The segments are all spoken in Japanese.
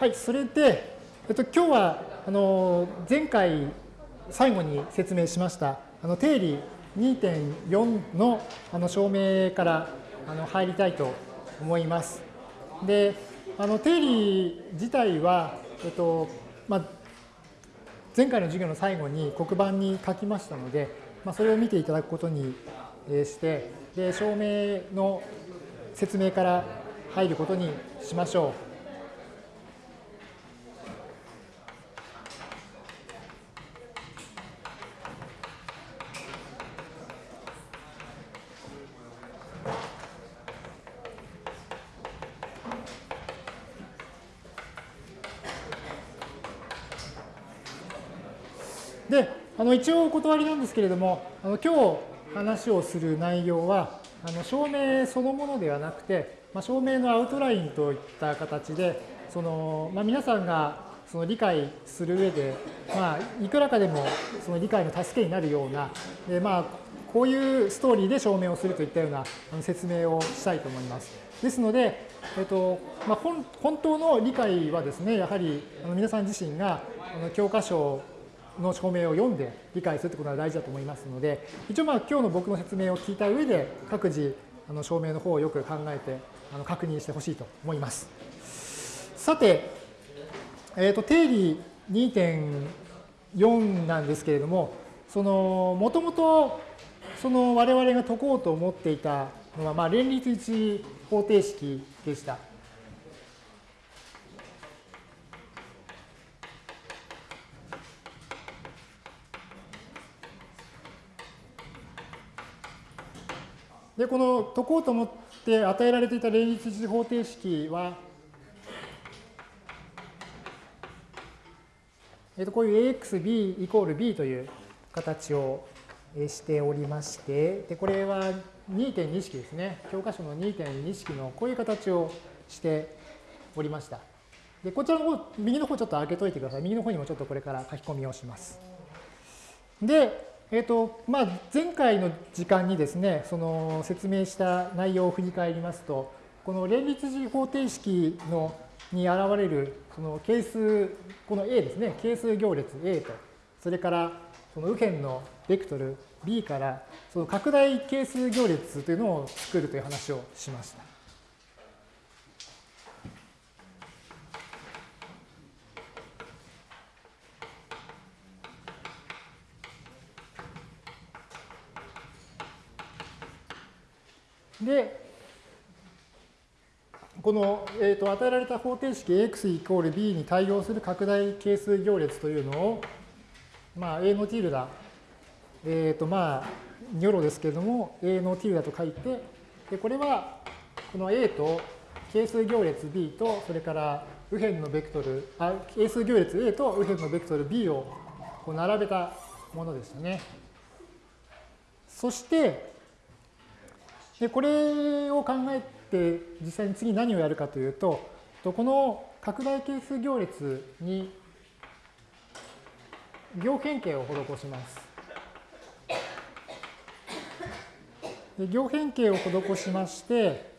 はい、それで、えっと、今日はあの前回最後に説明しましたあの定理2.4のあの証明からあの入りたいと思います。で、あの定理自体は、えっとまあ、前回の授業の最後に黒板に書きましたので、まあ、それを見ていただくことにしてで証明の説明から入ることにしましょう。で、あの一応お断りなんですけれども、あの今日話をする内容は、あの証明そのものではなくて、まあ、証明のアウトラインといった形で、そのまあ、皆さんがその理解する上で、まあ、いくらかでもその理解の助けになるような、でまあ、こういうストーリーで証明をするといったような説明をしたいと思います。ですので、えっとまあ、本当の理解はですね、やはり皆さん自身が教科書の証明を読んで理解するということが大事だと思いますので、一応まあ今日の僕の説明を聞いた上で、各自あの証明の方をよく考えてあの確認してほしいと思います。さて、えー、と定理2.4なんですけれども、そのもともとその我々が解こうと思っていたのは、まあ、連立一方程式でした。で、この解こうと思って与えられていた連立次方程式は、えっと、こういう AXB イコール B という形をしておりまして、でこれは2.2式ですね。教科書の2.2式のこういう形をしておりました。で、こちらの方、右の方ちょっと開けといてください。右の方にもちょっとこれから書き込みをします。で、えーとまあ、前回の時間にですね、その説明した内容を振り返りますと、この連立次方程式のに現れるその係数、この A ですね、係数行列 A と、それからその右辺のベクトル B からその拡大係数行列というのを作るという話をしました。で、この、えーと、与えられた方程式 x イコール b に対応する拡大係数行列というのを、まあ、a のティルダ、えっ、ー、とまあ、ニョロですけれども、a のティルダと書いて、でこれはこの a と係数行列 b と、それから右辺のベクトル、あ係数行列 a と右辺のベクトル b をこう並べたものでしたね。そして、で、これを考えて実際に次何をやるかというと、この拡大係数行列に行変形を施します。で行変形を施しまして、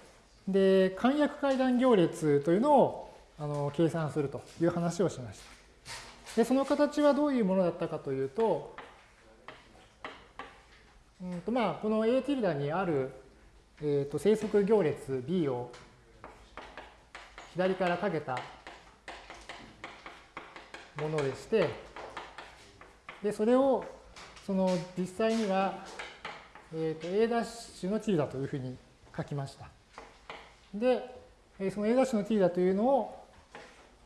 で、簡約階段行列というのをあの計算するという話をしました。で、その形はどういうものだったかというと、うんとまあ、この A ティルダにあるえーと、生息行列 B を左からかけたものでして、で、それを、その実際には、えーと、A' ダッシュのティルダというふうに書きました。で、その A' ダッシュのティルダというのを、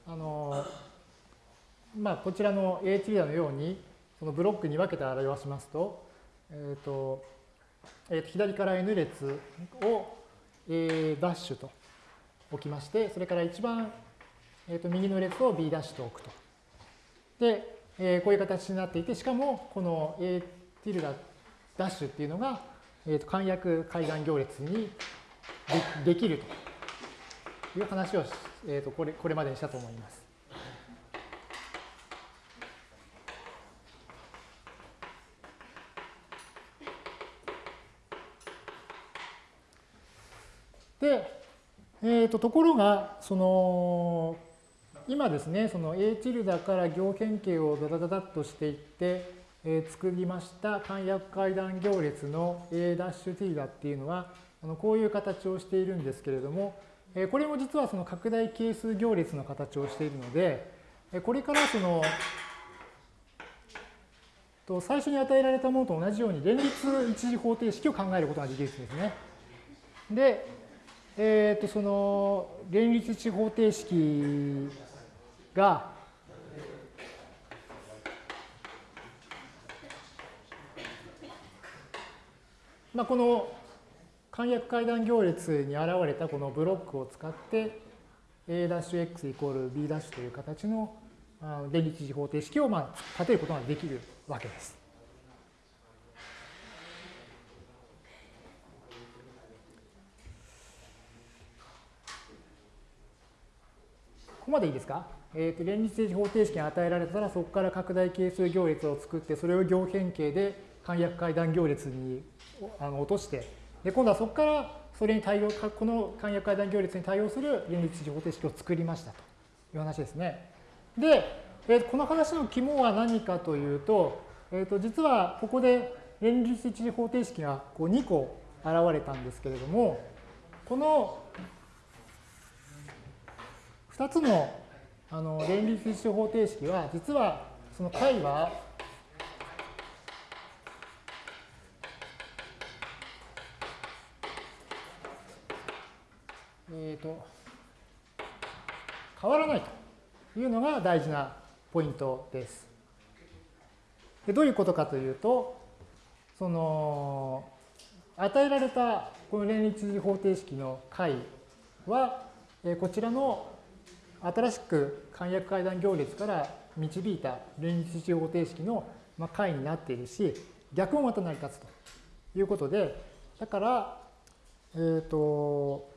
あの、まあ、こちらの A ティルダのように、そのブロックに分けて表しますと、えっ、ー、と、えー、と左から n 列を A' ダッシュと置きまして、それから一番、えー、と右の列を B' ダッシュと置くと。で、えー、こういう形になっていて、しかもこの A ティルダダッシュっていうのが、えー、と簡約階段行列にでできるという話を、えー、とこれこれまでにしたと思います。で、えーと、ところが、その、今ですね、その A チルダから行変形をダダダダッとしていって、えー、作りました簡約階段行列の A' ティダっていうのは、あのこういう形をしているんですけれども、えー、これも実はその拡大係数行列の形をしているので、えー、これからそのと最初に与えられたものと同じように連立一次方程式を考えることができるんですね。で、えっ、ー、とその連立一次方程式がまあ、この簡約階段行列に現れたこのブロックを使って A'(x イコール B' という形の連立次方程式をまあ立てることができるわけです。ここまでいいですか、えーと、連立次方程式が与えられたらそこから拡大係数行列を作ってそれを行変形で簡約階段行列にあの落としてで今度はそこからそれに対応この簡約階段行列に対応する連立次方程式を作りましたという話ですね。で、えー、この話の肝は何かというと,、えー、と実はここで連立一次方程式がこう2個現れたんですけれどもこの2つのあの連立一次方程式は実はその解はえーと変わらないというのが大事なポイントです。でどういうことかというと、その与えられたこの連立方程式の解は、えこちらの新しく簡約階段行列から導いた連立方程式の解になっているし、逆もまた成り立つということで、だから、えっ、ー、と、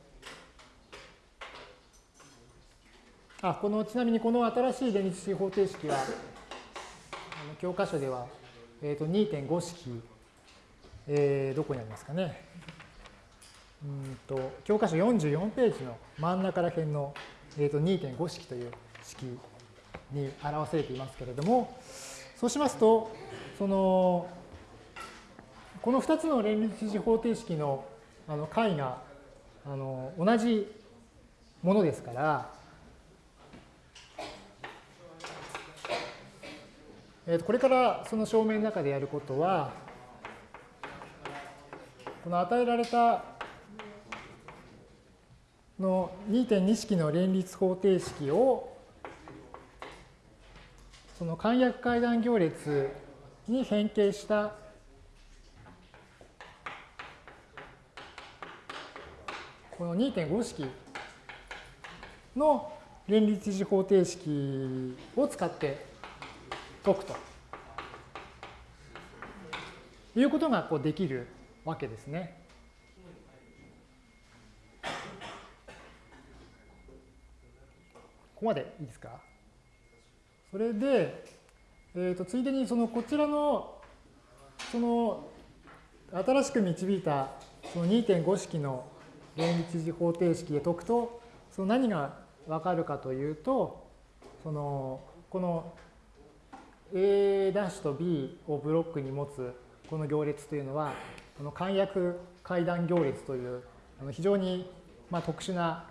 あこのちなみにこの新しい連立式方程式はあの教科書では、えー、と2.5式、えー、どこにありますかね。うんと教科書44ページの真ん中ら辺の、えー、と2.5式という式に表されていますけれどもそうしますとそのこの2つの連立式方程式のあの解があの同じものですからえー、これからその証明の中でやることは、この与えられたの2.2式の連立方程式をその簡約階段行列に変形したこの2.5式の連立次方程式を使って解くということがこうできるわけですね。ここまでいいですか？それで、えー、とついでにそのこちらのその新しく導いたその2.5式の連立次方程式で解くとその何がわかるかというとそのこの A' と B をブロックに持つこの行列というのは、この簡約階段行列という非常にまあ特殊な、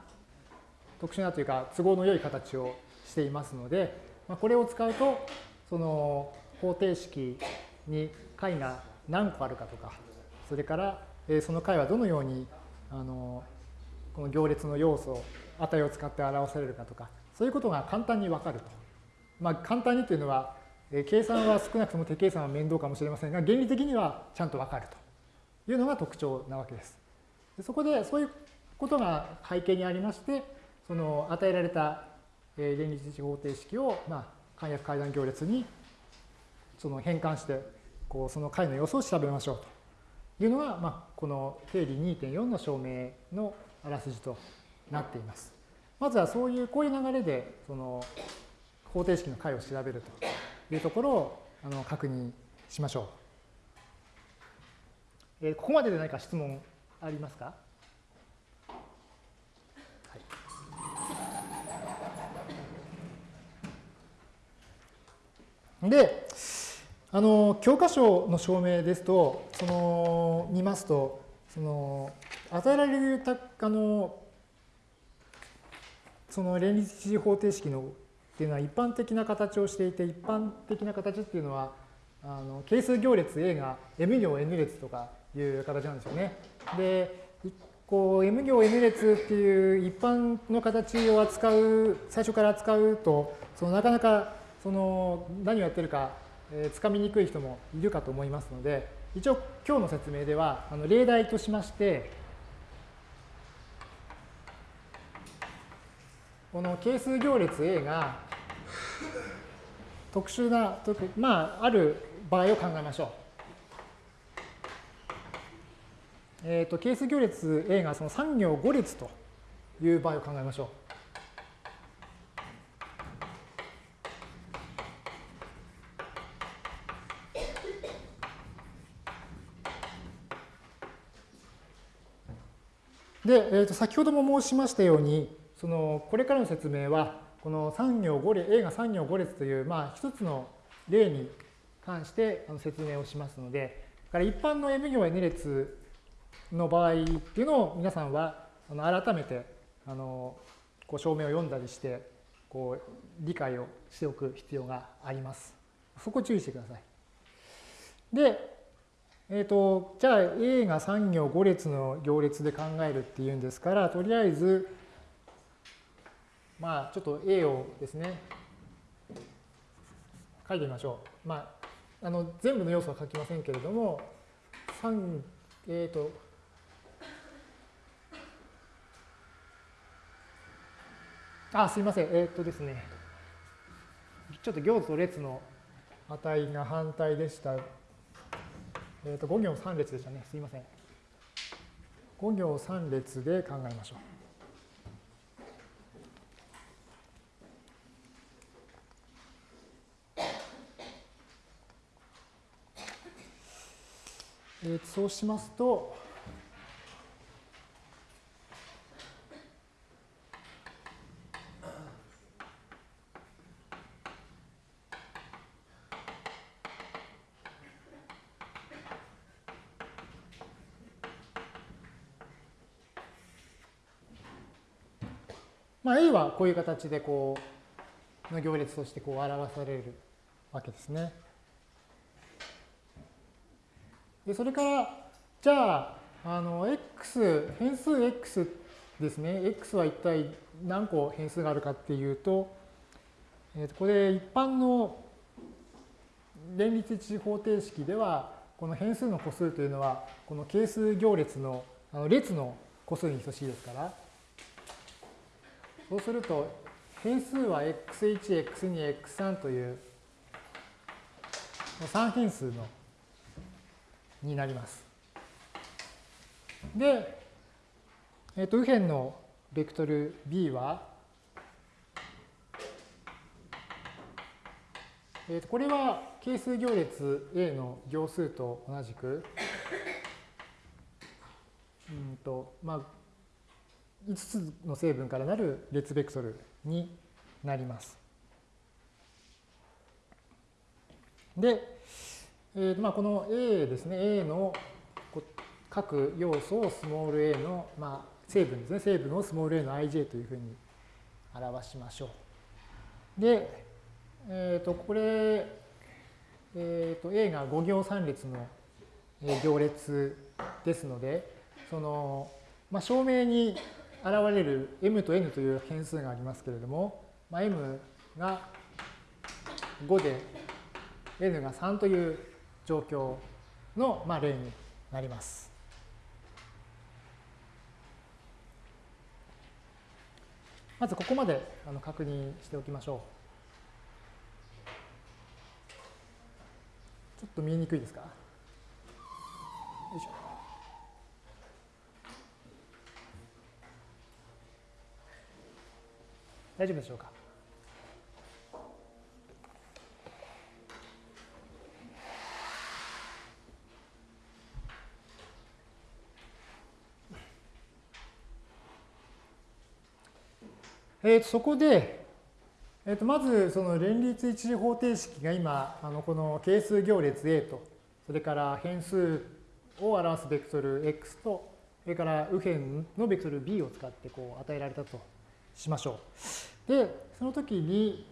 特殊なというか都合の良い形をしていますので、まあこれを使うと、その方程式に解が何個あるかとか、それからその解はどのようにあのこの行列の要素、値を使って表されるかとか、そういうことが簡単にわかると。まあ、簡単にというのは、計算は少なくとも手計算は面倒かもしれませんが、原理的にはちゃんとわかるというのが特徴なわけです。そこでそういうことが背景にありまして、その与えられた連立値方程式を、まあ、簡約階段行列にその変換して、こうその解の様子を調べましょうというのが、まあ、この定理2.4の証明のあらすじとなっています。まずはそういう、こういう流れで、その方程式の解を調べるというところをあの確認しましょう。えー、ここまでで何か質問ありますか、で、あの教科書の証明ですと、その見ますと、その与えられるたあのその連立一次方程式のっていうのは一般的な形をしていて、一般的な形っていうのは、あの係数行列 A が M 行 N 列とかいう形なんですよね。で、こう M 行 N 列っていう一般の形を扱う、最初から扱うと、そのなかなかその何をやってるか、えー、つかみにくい人もいるかと思いますので、一応今日の説明ではあの例題としまして、この係数行列 A が特殊な、まあ、ある場合を考えましょう。えっ、ー、と、係数行列 A がその3行5列という場合を考えましょう。で、えー、と先ほども申しましたように、そのこれからの説明は、この3行5列、A が3行5列という、まあ、一つの例に関して説明をしますので、から一般の M 行 N 列の場合っていうのを皆さんは改めてあのこう証明を読んだりしてこう理解をしておく必要があります。そこ注意してください。で、えっ、ー、と、じゃあ A が3行5列の行列で考えるっていうんですから、とりあえず、まあ、ちょっと A をですね、書いてみましょう。まあ、あの全部の要素は書きませんけれども、3、えっ、ー、と、あ、すいません。えっ、ー、とですね、ちょっと行と列の値が反対でした。えっ、ー、と、5行3列でしたね。すいません。5行3列で考えましょう。えー、そうしますと、まあ、A はこういう形でこうの行列としてこう表されるわけですね。でそれからじゃああの x 変数 x ですね x は一体何個変数があるかっていうと、えー、とこれ一般の連立一次方程式ではこの変数の個数というのはこの係数行列のあの列の個数に等しいですからそうすると、変数は x1、x2、x3 という3変数のになります。で、えっ、ー、と、右辺のベクトル b は、えー、とこれは係数行列 A の行数と同じく、うんとまあ、5つの成分からなる列ベクトルになります。で、えーまあ、この A ですね、A の各要素をスモール a の、まあ、成分ですね、成分をスモール a の ij というふうに表しましょう。で、えっ、ー、と、これ、えっ、ー、と、A が5行3列の行列ですので、その、まあ、証明に現れる m と n という変数がありますけれども、まあ、m が5で n が3という状況の、まあ、例になります。まずここまで確認しておきましょう。ちょっと見えにくいですか？よいしょ。大丈夫でしょうか？えー、そこで、えっと、まず、その連立一次方程式が今、あのこの係数行列 A と、それから変数を表すベクトル X と、それから右辺のベクトル B を使ってこう与えられたと。しましょう。で、その時に、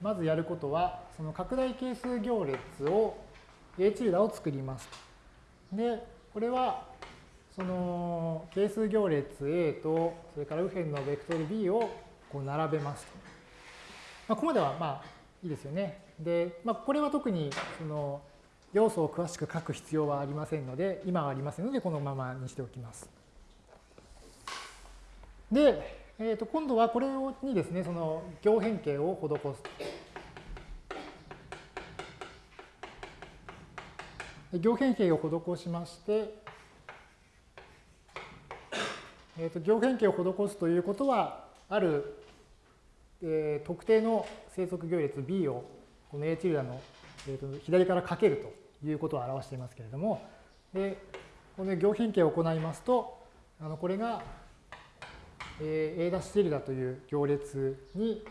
まずやることは、その拡大係数行列を A チルダを作ります。で、これは、その係数行列 A と、それから右辺のベクトル B をこう並べますと。まあ、ここまではまあいいですよね。で、まあ、これは特にその要素を詳しく書く必要はありませんので、今はありませんので、このままにしておきます。で、えー、と今度はこれにですね、その行変形を施す。行変形を施しまして、えー、と行変形を施すということは、あるえー、特定の生息行列 B をこの A チルダの、えー、と左からかけるということを表していますけれども、でこの行変形を行いますと、あのこれが、えー、A' チルダという行列に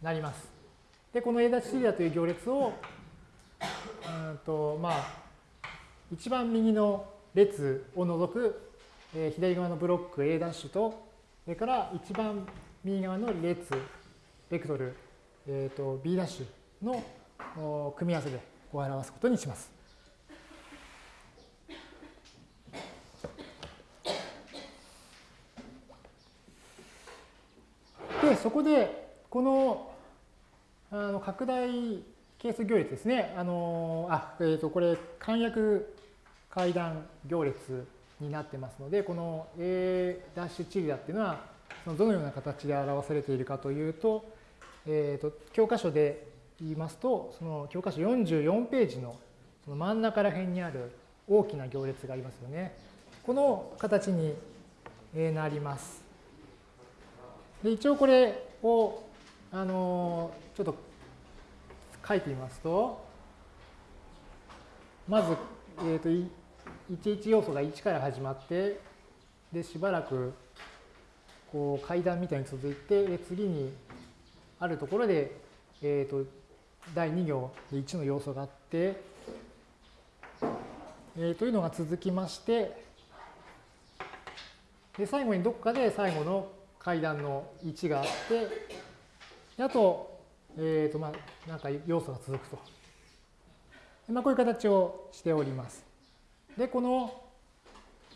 なります。で、この A' チルダという行列を、うんとまあ、一番右の列を除く、えー、左側のブロック A' と、それから一番右側の列ベクトル、えーと、B' の組み合わせでこう表すことにします。で、そこで、このあの拡大係数行列ですね。あのあ、えっ、ー、と、これ、簡約階段行列になってますので、この A' チリダっていうのは、そのどのような形で表されているかというと、えーと、教科書で言いますと、その教科書44ページのその真ん中ら辺にある大きな行列がありますよね。この形になります。で一応これを、あのちょっと書いてみますと、まず、えーと、11要素が1から始まって、でしばらくこう階段みたいに続いて、で次にあるところで、えーと、第2行で1の要素があって、えー、というのが続きまして、で最後にどこかで最後の階段の1があって、あと、えーとまあ、なんか要素が続くと。まあ、こういう形をしております。で、この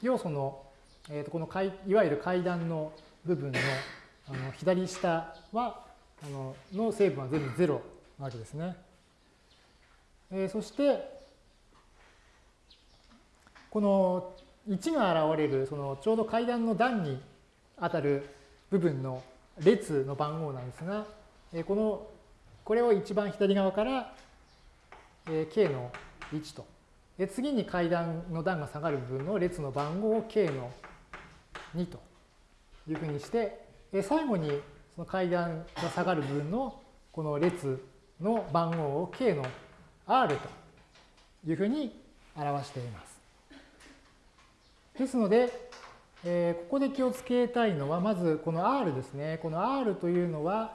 要素の、えー、とこのいわゆる階段の部分のあの左下は、あのの成分は全部0なわけですね。えー、そして、この1が現れる、そのちょうど階段の段にあたる部分の列の番号なんですが、え、この、これを一番左側から、え、k の1と。で次に階段の段が下がる部分の列の番号を k の2というふうにして、最後にその階段が下がる部分のこの列の番号を k の r というふうに表しています。ですので、えー、ここで気をつけたいのは、まずこの r ですね。この r というのは、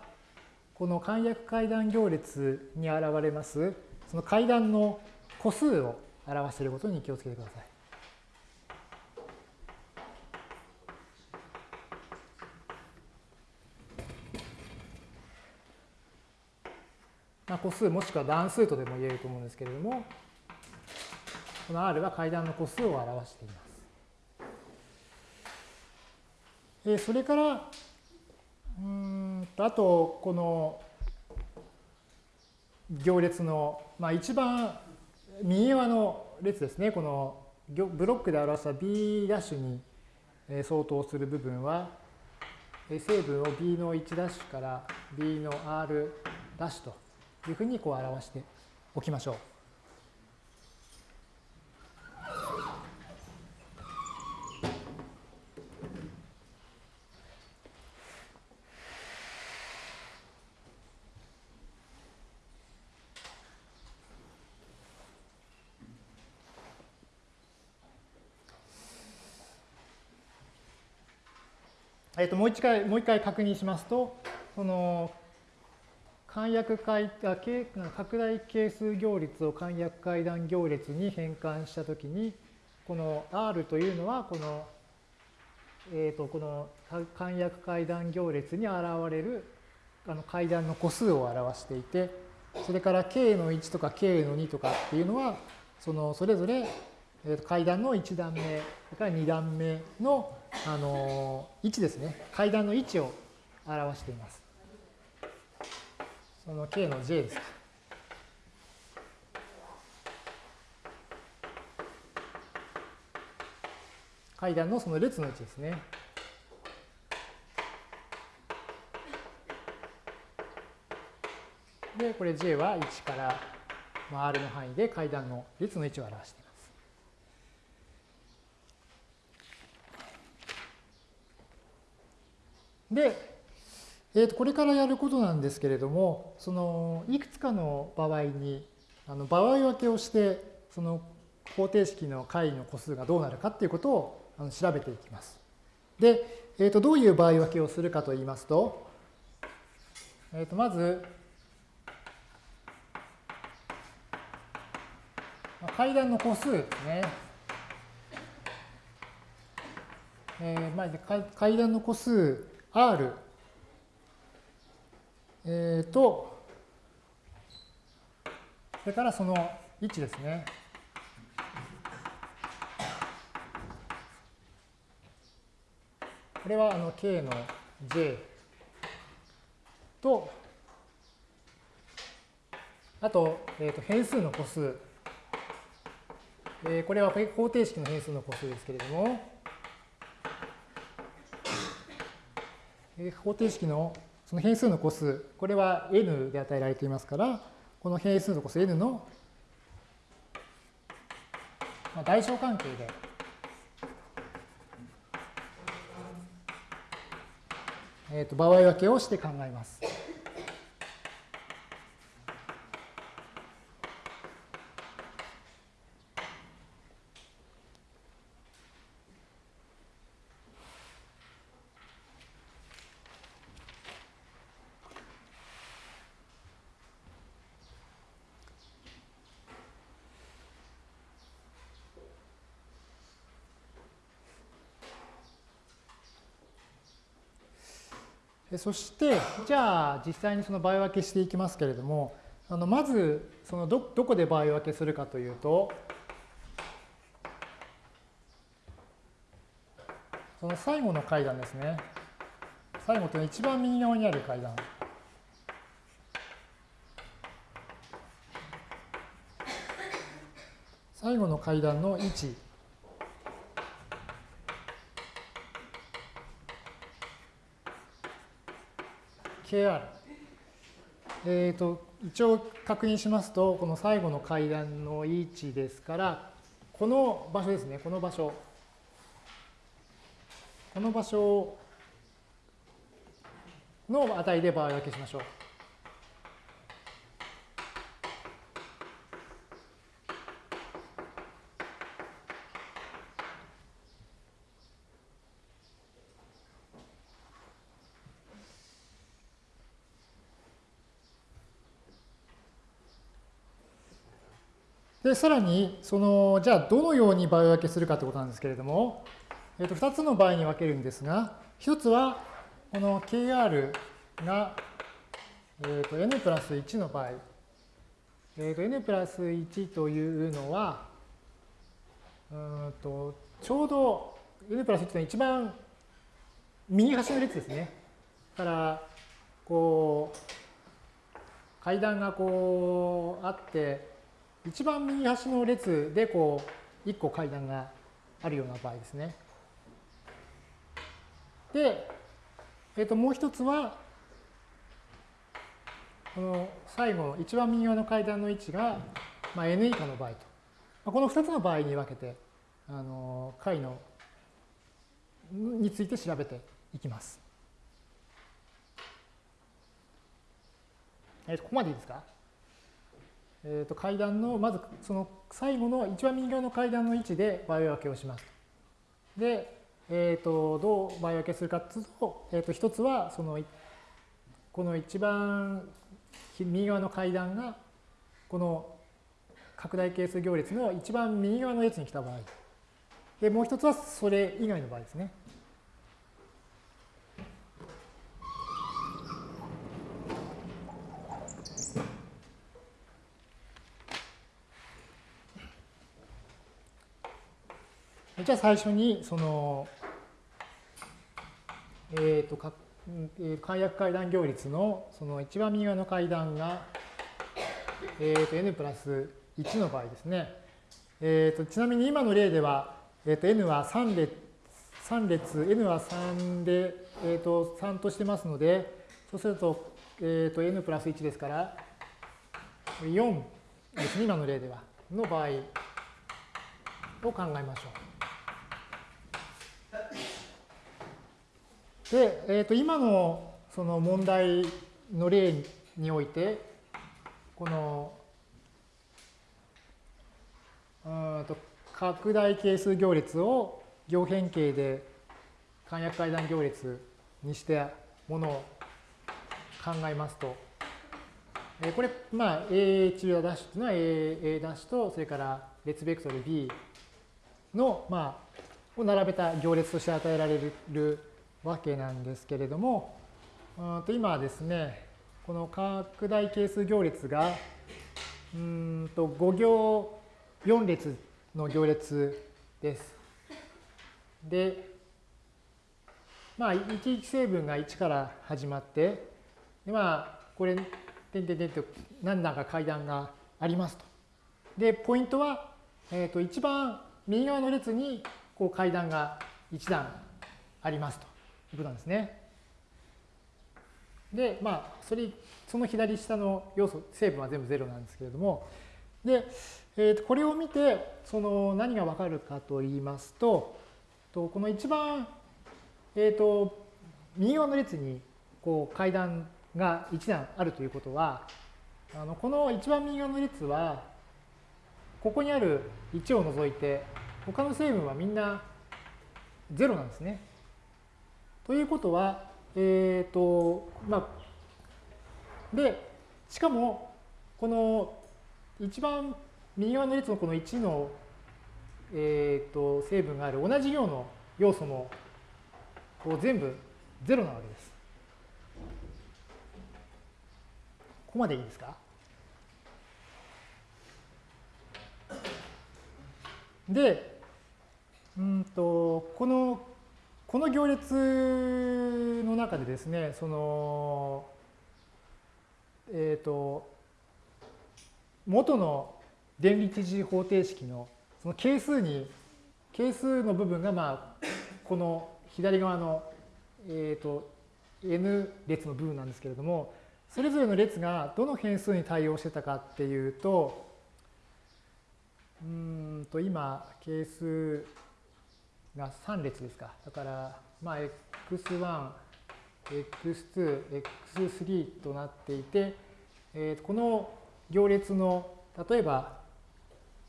この簡約階段行列に現れます、その階段の個数を表していることに気をつけてください。まあ、個数もしくは段数とでも言えると思うんですけれども、この R は階段の個数を表しています。えそれから、うんとあと、この行列の、まあ、一番右側の列ですね、このブロックで表した B' に相当する部分は、成分を B の 1' から B の R' というふうにこう表しておきましょう。えっともう一回もう一回確認しますと、その簡約階あ拡大係数行列を簡約階段行列に変換したときに、この R というのは、この、えっ、ー、と、この簡約階段行列に現れるあの階段の個数を表していて、それから K の1とか K の2とかっていうのは、そのそれぞれ階段の1段目、それから2段目のあの位置ですね。階段の位置を表しています。その K の J です階段のその列の位置ですね。で、これ J は1から R の範囲で階段の列の位置を表しています。で、えー、とこれからやることなんですけれども、そのいくつかの場合にあの場合分けをして、その方程式の解の個数がどうなるかっていうことをあの調べていきます。で、えー、とどういう場合分けをするかといいますと、えー、とまず、階段の個数ですね。えー、まず階段の個数 R えー、と、それからその位置ですね。これはあの k の j と、あと,、えー、と変数の個数。えー、これは方程式の変数の個数ですけれども、えー、方程式のその変数の個数、これは n で与えられていますから、この変数の個数 n の代償関係で、えー、と場合分けをして考えます。そして、じゃあ実際にその場合分けしていきますけれども、あのまずそのどどこで場合分けするかというと、その最後の階段ですね。最後というのは一番右側にある階段。最後の階段の位置。KR。えっ、ー、と、一応確認しますと、この最後の階段の位置ですから、この場所ですね、この場所。この場所の値で場合分けしましょう。で、さらに、その、じゃあどのように場合分けするかということなんですけれども、えっ、と、2つの場合に分けるんですが、1つは、この KR が、えっ、と、n プラス1の場合、えっ、と、n プラス1というのは、うんと、ちょうど n プラス1というのは一番右端の列ですね。だから、こう、階段がこうあって、一番右端の列でこう1個階段があるような場合ですね。で、えっ、ー、ともう一つは、この最後の一番右側の階段の位置が、まあ、n 以下の場合と。まあこの2つの場合に分けて、あの解のについて調べていきます。えー、ここまでいいですか？えー、と階段の、まずその最後の一番右側の階段の位置で場合分けをします。で、えー、とどう場合分けするかというと、えー、と一つはそのこの一番右側の階段がこの拡大係数行列の一番右側の列に来た場合。で、もう一つはそれ以外の場合ですね。じゃあ最初にその、えっ、ー、とか、えー、簡約階段行列のその一番右側の階段が、えー、と n プラス1の場合ですね。えー、とちなみに今の例では、えー、と n は3列、3列、n は3で、えー、と3としてますので、そうすると,、えー、と n プラス1ですから、4ですね、今の例では、の場合を考えましょう。で、えー、と今のその問題の例において、このうんと拡大係数行列を行変形で簡約階段行列にしたものを考えますと、えこれ、まあ、A 治療ダッシュというのは A, A ダッシュと、それから列ベクトル B の、まあ、を並べた行列として与えられるわけなんですけれども、と今ですね、この拡大係数行列が、うんと5行4列の行列です。で、まあ、1成分が1から始まって、でまあ、これ、てんてんてんと何段か階段がありますと。で、ポイントは、えっ、ー、と、一番右側の列にこう階段が1段ありますと。いうことなんですね。で、まあ、それ、その左下の要素、成分は全部0なんですけれども、で、えー、とこれを見て、その何がわかるかと言いますと、とこの一番、えっ、ー、と、右側の列にこう階段が1段あるということは、あのこの一番右側の列は、ここにある1を除いて、他の成分はみんな0なんですね。ということは、えっ、ー、と、まあ、で、しかも、この一番右側の列のこの1の、えー、と成分がある同じ行の要素もこう全部0なわけです。ここまでいいですか？で、うんと、このこの行列の中でですね、その、えっ、ー、と、元の電離知事方程式のその係数に、係数の部分が、まあ、この左側の、えっ、ー、と、n 列の部分なんですけれども、それぞれの列がどの変数に対応してたかっていうと、うんと今、係数が3列ですか。だから、まあ、x1、x2、x3 となっていて、えー、この行列の、例えば、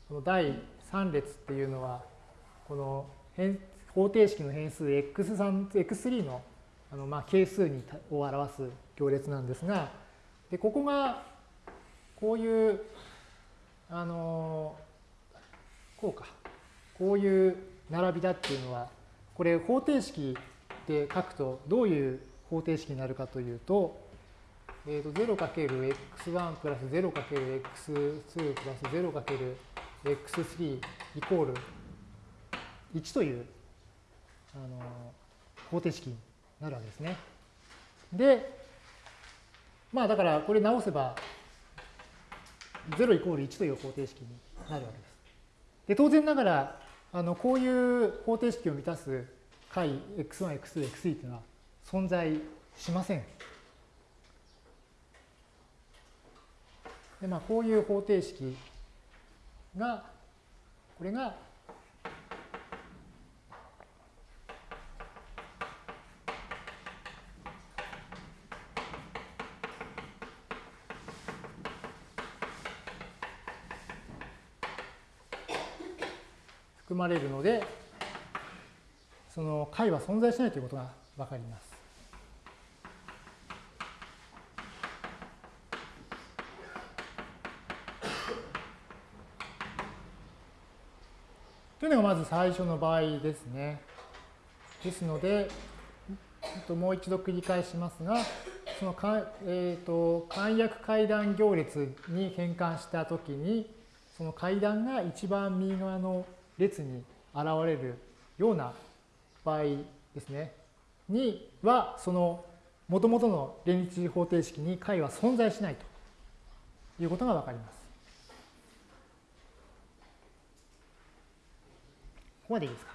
この第3列っていうのは、この変方程式の変数 x3、x3 のあのまあ係数にを表す行列なんですが、でここがこういう、あのこうか、こういう並びだっていうのは、これ方程式で書くとどういう方程式になるかというと、えー、と 0×x1 プラス 0×x2 プラス 0×x3 イコール1というあの方程式になるわけですね。で、まあだからこれ直せば0イコール1という方程式になるわけです。で当然ながらあのこういう方程式を満たす解 x1、x2、x3 というのは存在しません。でまあ、こういう方程式が、これがまれるので、その解は存在しないということがわかります。というのがまず最初の場合ですね。ですので、もう一度繰り返しますが、そのか、えーと、と簡約階段行列に変換したときに、その階段が一番右側の列に現れるような場合ですね、には、そのもともとの連立方程式に解は存在しないということがわかります。ここまでいいですか？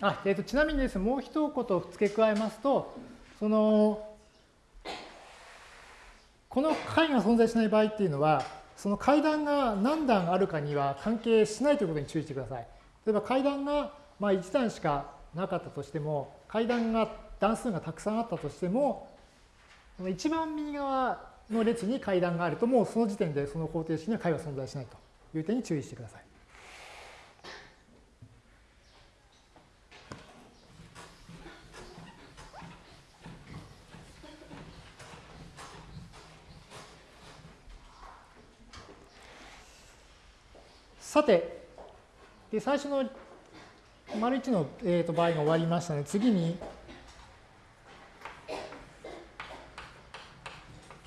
あ、えーと、ちなみにですね、もう一言付け加えますと、その、この階が存在しない場合っていうのは、その階段が何段あるかには関係しないということに注意してください。例えば階段がまあ1段しかなかったとしても、階段が段数がたくさんあったとしても、一番右側の列に階段があると、もうその時点でその方程式には階は存在しないという点に注意してください。さて、で最初の丸1の、えー、と場合が終わりましたので、次に、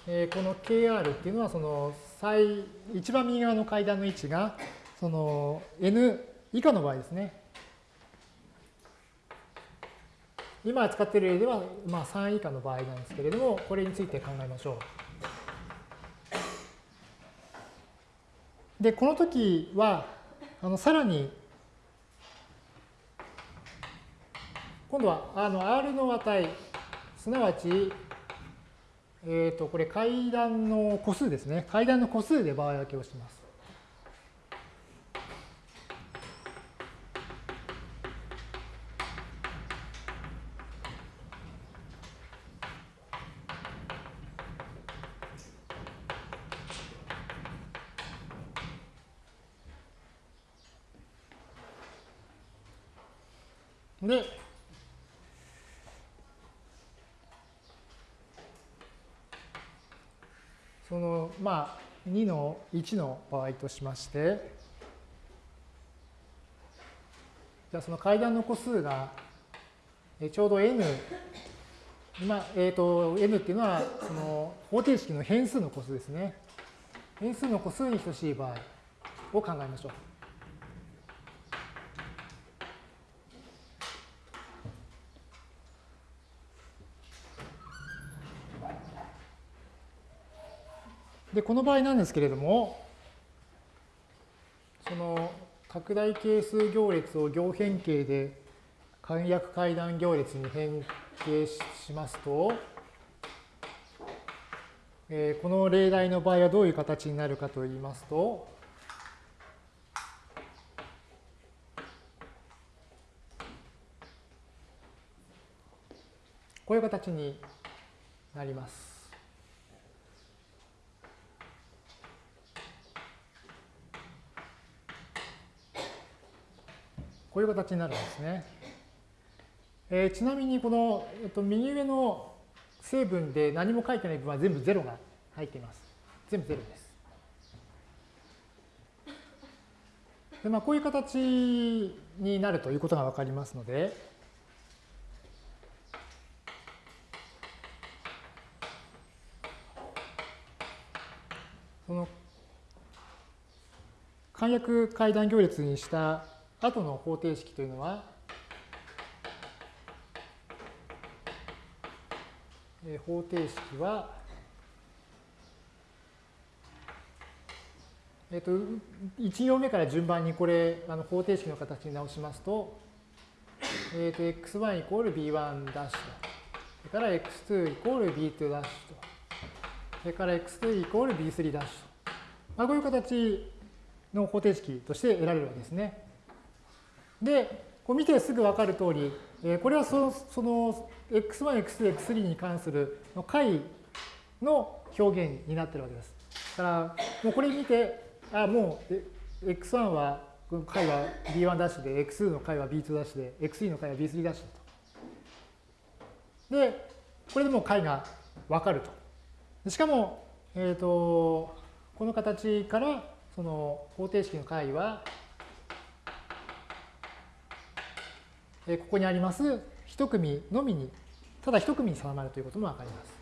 えー、この KR っていうのは、その最一番右側の階段の位置が、その N 以下の場合ですね。今使っている例では、まあ、3以下の場合なんですけれども、これについて考えましょう。で、この時は、あのさらに、今度はあの R の値、すなわち、えっ、ー、と、これ階段の個数ですね。階段の個数で場合分けをします。で、その、まあ、2の1の場合としまして、じゃあその階段の個数がちょうど n、今、えっ、ー、と、n っていうのは、その方程式の変数の個数ですね。変数の個数に等しい場合を考えましょう。で、この場合なんですけれども、その拡大係数行列を行変形で簡約階段行列に変形しますと、えー、この例題の場合はどういう形になるかといいますと、こういう形になります。こういう形になるんですね。えー、ちなみにこの、えっと、右上の成分で何も書いてない部分は全部0が入っています。全部0です。でまあ、こういう形になるということがわかりますので、その簡約階段行列にした後の方程式というのは、え方程式は、えっ、と、1行目から順番にこれ、あの方程式の形に直しますと、えっ、と、x1 イコール b1 ダッシュと、それから x2 イコール b2 ダッシュと、それから x2 イコール b3 ダッシュと、まあ、こういう形の方程式として得られるわけですね。で、こう見てすぐ分かる通り、えー、これはそのその x1、x2、x3 に関する解の表現になってるわけです。だから、もうこれ見て、あ、もう x1 はこの解は b1 ダッシュで、x2 の解は b2 ダッシュで、x3 の解は b3 ダッシュと。で、これでもう解がわかると。しかも、えっ、ー、と、この形から、その方程式の解は、えここにあります一組のみに、ただ一組に定まるということもわかります。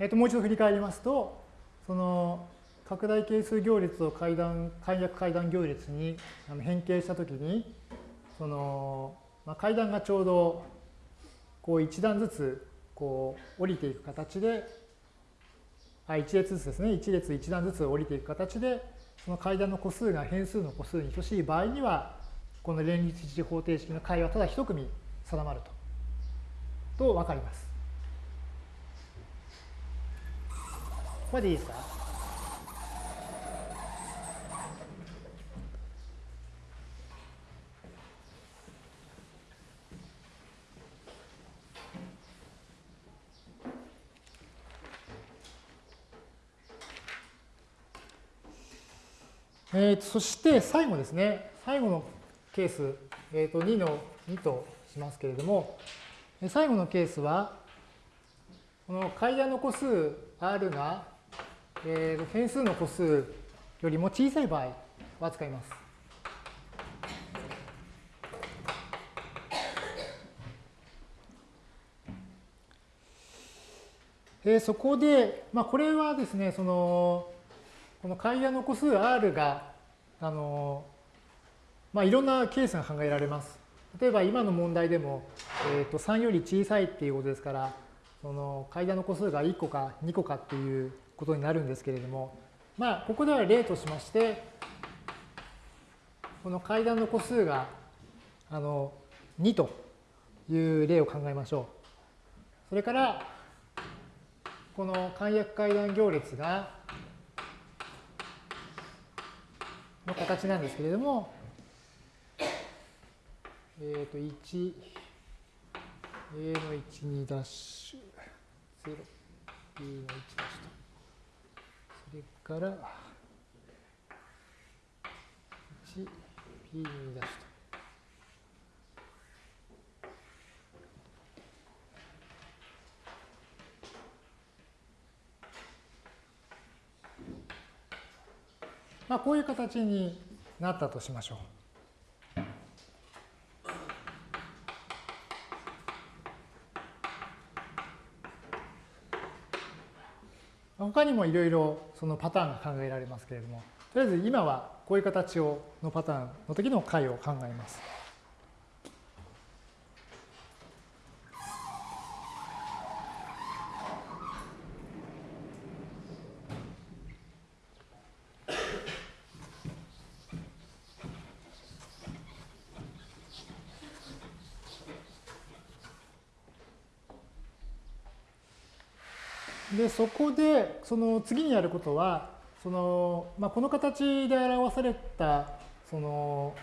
えー、ともう一度振り返りますと、その拡大係数行列を階段、簡約階段行列に変形したときに、その、まあ、階段がちょうどこう一段ずつこう降りていく形で、あ一列ずつですね、一列一段ずつ降りていく形で、その階段の個数が変数の個数に等しい場合には、この連立一次方程式の解はただ一組定まると、と分かります。これでいいですか？えー、そして最後ですね、最後のケース、えー、と2の2としますけれども、最後のケースは、この階段の個数 r がえー、変数の個数よりも小さい場合は使います。えー、そこで、まあ、これはですね、その、この階段の個数 r が、あの、まあ、いろんなケースが考えられます。例えば今の問題でも、えー、と3より小さいっていうことですから、その階段の個数が1個か2個かっていうことになるんですけれども、まあ、ここでは例としまして、この階段の個数があの2という例を考えましょう。それから、この簡約階段行列が、の形なんですけれども、えっ、ー、と、1、A の1、2ダッシュ、0、B の1ダッシュと。それから 1P 出すと。まあ、こういう形になったとしましょう。他にもいろいろそのパターンが考えられますけれども、とりあえず今はこういう形をのパターンの時の解を考えます。で、そこで、その次にやることは、その、まあ、この形で表された、その、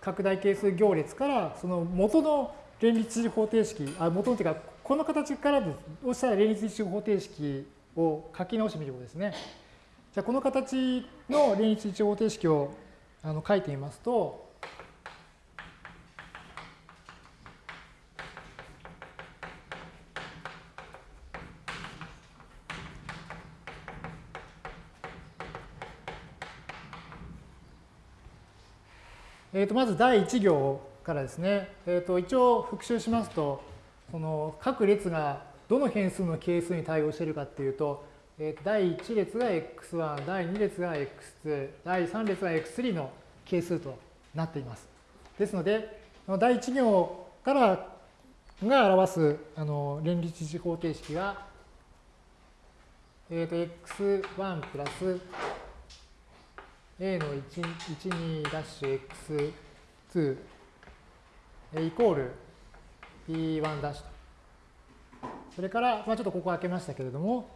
拡大係数行列から、その元の連立方程式、あ、元のというか、この形からです、をした連立一方程式を書き直してみることですね。じゃあ、この形の連立一方程式をあの書いてみますと、えー、とまず第1行からですね、えー、と一応復習しますと、その各列がどの変数の係数に対応しているかっていうと、えー、と第1列が x1、第2列が x2、第3列が x3 の係数となっています。ですので、第1行からが表すあの連立一方程式は、えー、と x1 プラス a の12ダッシュ x2 イコール B1' と。それから、まあ、ちょっとここ開けましたけれども、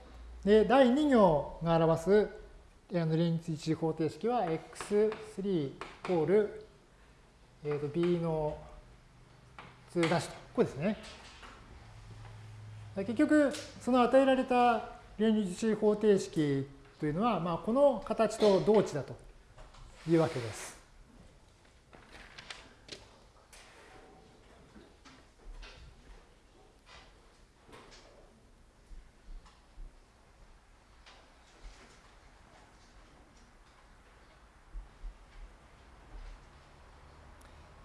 で第2行が表す連立一次方程式は x3 イコール、えー、と b の2ダッシュと。これですね。結局、その与えられた連立一次方程式というのは、まあ、この形と同値だというわけです。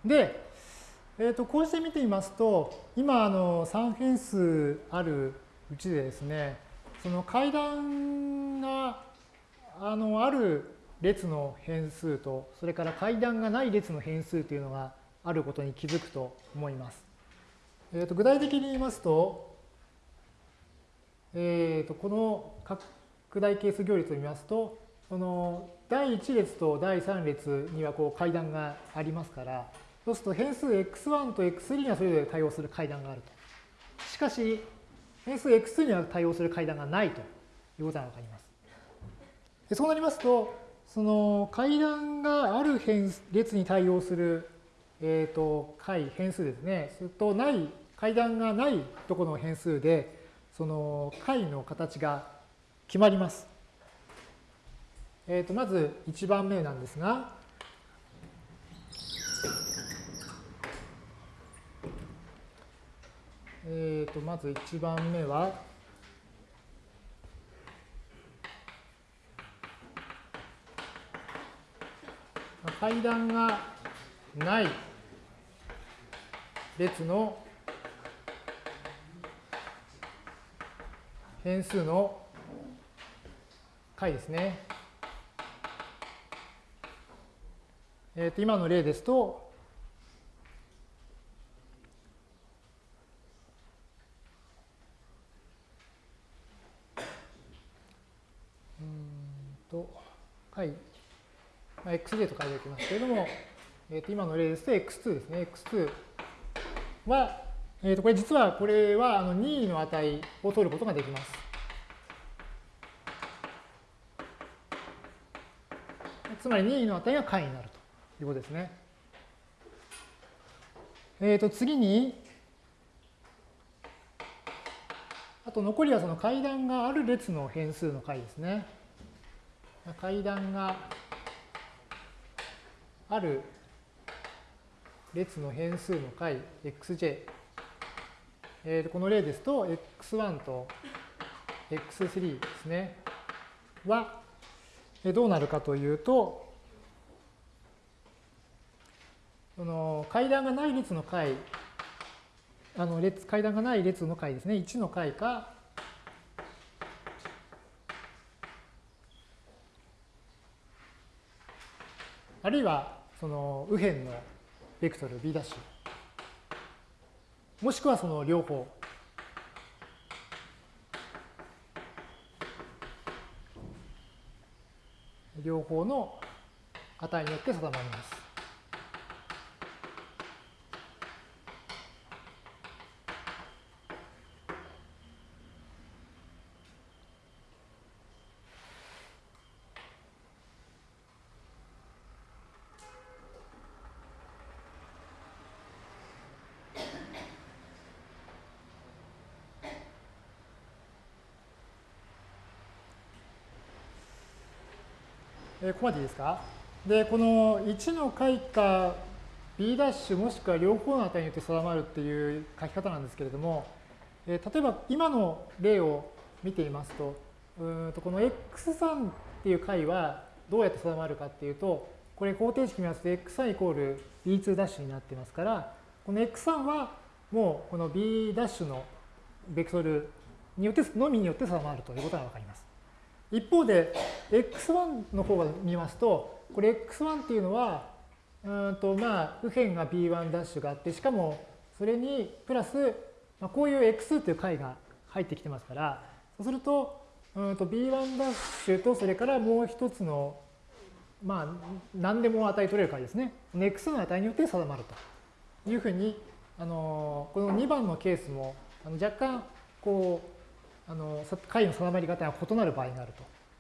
で、えー、とこうして見てみますと、今あの3変数あるうちでですね、その階段があのある列の変数と、それから階段がない列の変数というのがあることに気づくと思います。えー、と具体的に言いますと、えー、とこの拡大係数行列を見ますと、その第1列と第3列にはこう階段がありますから、そうすると変数 x1 と x3 にはそれぞれ対応する階段があると。しかし、変数 x2 には対応する階段がないということがわかります。そうなりますと、その階段がある変列に対応する、えー、と階、変数ですね。それとない、階段がないところの変数で、その階の形が決まります。えー、とまず1番目なんですが、えー、とまず1番目は、階段がない列の変数の解ですね。えー、と今の例ですと、はい。まあ、xj と書いておきますけれども、えー、と今の例ですと x2 ですね。x2 は、えー、とこれ実はこれはあの任意の値を取ることができます。つまり任意の値が解になるということですね。えっ、ー、と次に、あと残りはその階段がある列の変数の解ですね。階段がある列の変数の解 xj、えー、この例ですと x1 と x3 ですね。はどうなるかというとその階段がない列の解あの列階段がない列の解ですね。1の解かあるいはその右辺のベクトル b' もしくはその両方両方の値によって定まります。ここまでいいですか？で、この1の解か B' もしくは両方の値によって定まるっていう書き方なんですけれども、え例えば今の例を見ていますと、うんとこの x3 っていう解はどうやって定まるかっていうと、これ方程式見ますと x3 イコール B2' になってますから、この x3 はもうこの B' のベクトルによってのみによって定まるということがわかります。一方で x1 の方を見ますと、これ x1 っていうのは、うんとまあ右辺が b1' ダッシュがあって、しかもそれにプラス、まあ、こういう x という解が入ってきてますから、そうすると、うんと b1' ダッシュとそれからもう一つの、まあ何でも値取れる解ですね。x の値によって定まるというふうにあのこの2番のケースもあの若干こうあの解の定まり方が異なる場合がある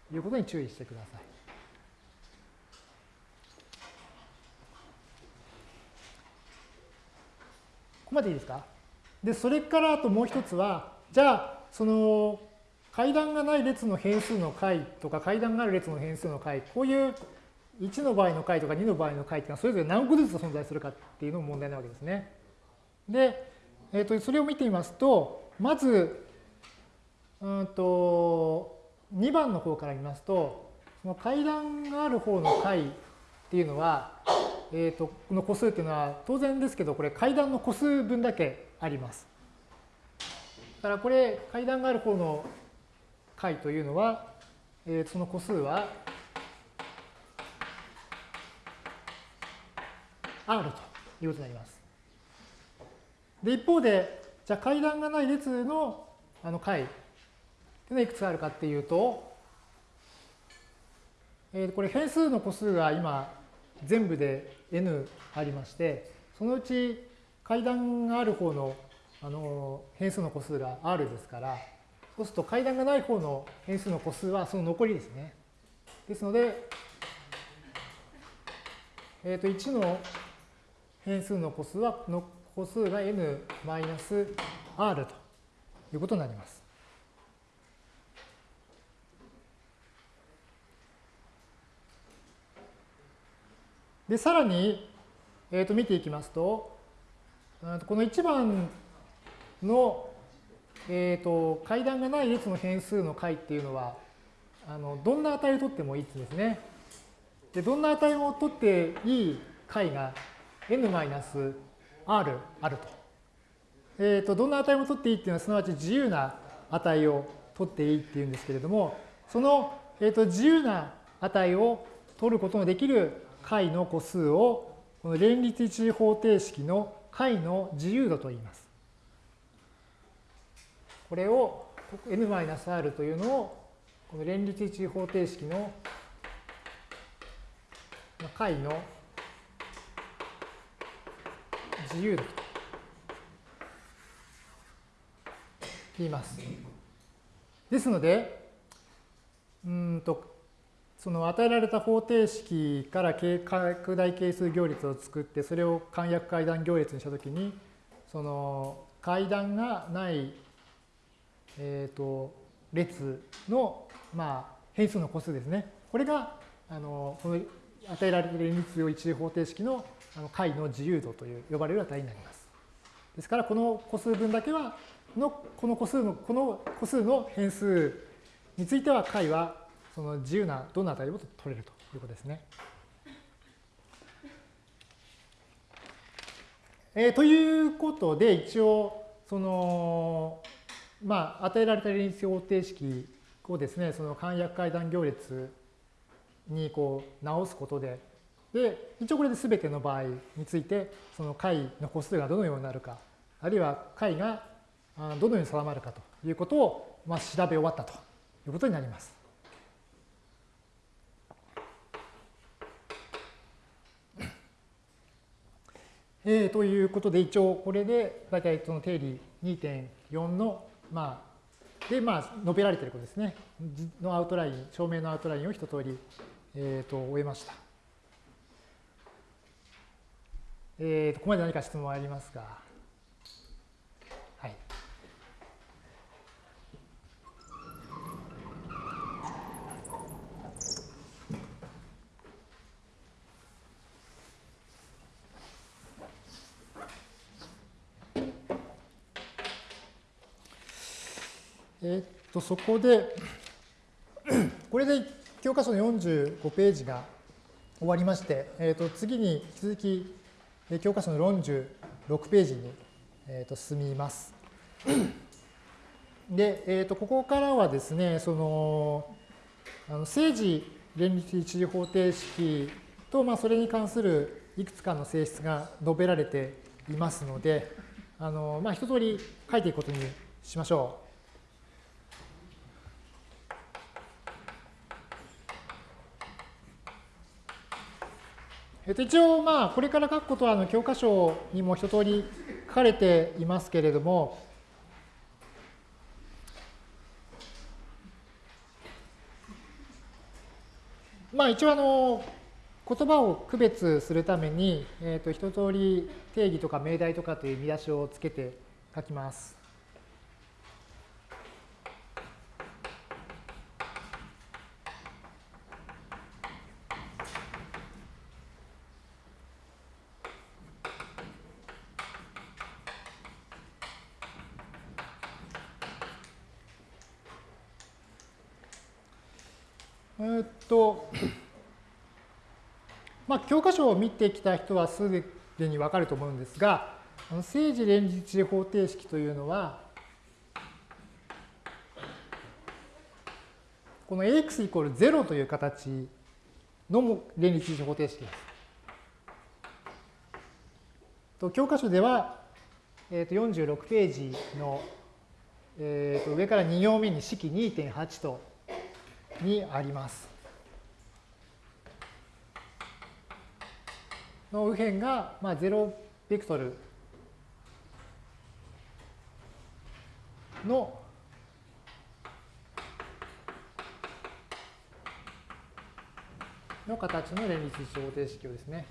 ということに注意してください。ここまでいいですか？で、それからあともう一つは、じゃあ、その階段がない列の変数の解とか階段がある列の変数の解、こういう1の場合の解とか2の場合の解っていうのはそれぞれ何個ずつ存在するかっていうのも問題なわけですね。で、えー、とそれを見てみますと、まず、うんと、2番の方から見ますと、その階段がある方の解っていうのは、えー、とこの個数っていうのは当然ですけど、これ階段の個数分だけあります。だからこれ階段がある方の解というのは、えー、その個数は R ということになります。で、一方で、じゃあ階段がない列のあの解っていうのはいくつあるかっていうと、えー、これ変数の個数が今全部で n ありまして、そのうち階段がある方のあの変数の個数が r ですから、そうすると階段がない方の変数の個数はその残りですね。ですので、えっ、ー、と1の変数の個数は、の個数が n-r ということになります。で、さらに、えー、と見ていきますと、この1番の、えー、と階段がない列の変数の解っていうのは、あのどんな値を取ってもいいですね。で、どんな値を取っていい解が n-r あると。えっ、ー、と、どんな値も取っていいっていうのは、すなわち自由な値を取っていいっていうんですけれども、その、えー、と自由な値を取ることのできる解の個数を、この連立一次方程式の解の自由度と言います。これを n-r というのを、この連立一次方程式の解の自由度と言います。ですので、うんとその与えられた方程式から拡大係数行列を作ってそれを簡約階段行列にしたときにその階段がない、えーと、列の、まあ、変数の個数ですね。これがあのこの与えられている連立一次方程式のあの解の自由度という呼ばれる値になります。ですから、この個数分だけは、のこの個数の、この個数の変数については解はその自由などんな値でも取れるということですね。えー、ということで、一応、その、まあ、与えられた連立方程式をですね、その簡約階段行列にこう直すことで、で、一応これで全ての場合について、その解の個数がどのようになるか、あるいは解がどのように定まるかということを、まあ、調べ終わったということになります。えー、ということで、一応これで大体その定理2.4の、まあ、で、まあ、述べられていることですね。のアウトライン、証明のアウトラインを一通り、えー、と終えました。えっー、ここまで何か質問ありますか？えっと、そこで、これで教科書の45ページが終わりまして、えっと、次に引き続き教科書の46ページに、えー、と進みます。で、えー、とここからはですね、その、あの政治連立一次方程式と、まあ、それに関するいくつかの性質が述べられていますので、あのまあ、一通り書いていくことにしましょう。えっと、一応、まあ、これから書くことはあの教科書にも一通り書かれていますけれども、まあ、一応あの、言葉を区別するために、えっと、一通り定義とか命題とかという見出しをつけて書きます。えっと、まあ、教科書を見てきた人はすでにわかると思うんですが、政治連立方程式というのは、この ax イコール0という形の連立方程式です。と教科書では、えー、と46ページの、えー、と上から2行目に式2.8とにあります。の右辺が、まあ、0ベクトルのの形の連立方程式をですね。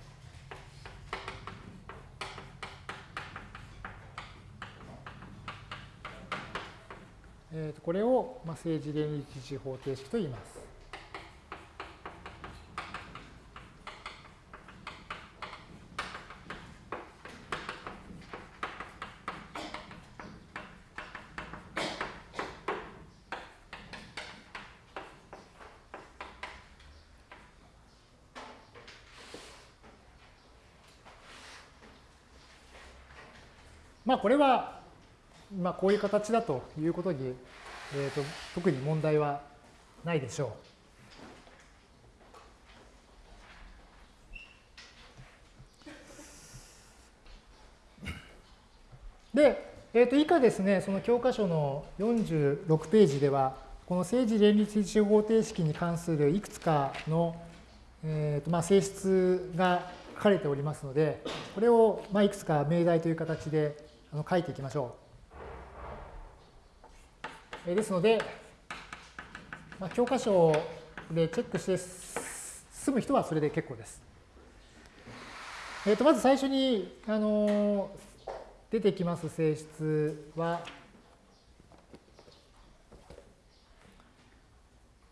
えー、とこれを、まあ、政治連立地方程式と言います。まあこれはまあ、こういう形だということに、えーと、特に問題はないでしょう。で、えー、と以下ですね、その教科書の46ページでは、この政治連立一次方程式に関するいくつかの、えーとまあ、性質が書かれておりますので、これをまあいくつか命題という形で書いていきましょう。ですので、まあ、教科書でチェックして済む人はそれで結構です。えー、とまず最初に、あの出てきます性質は、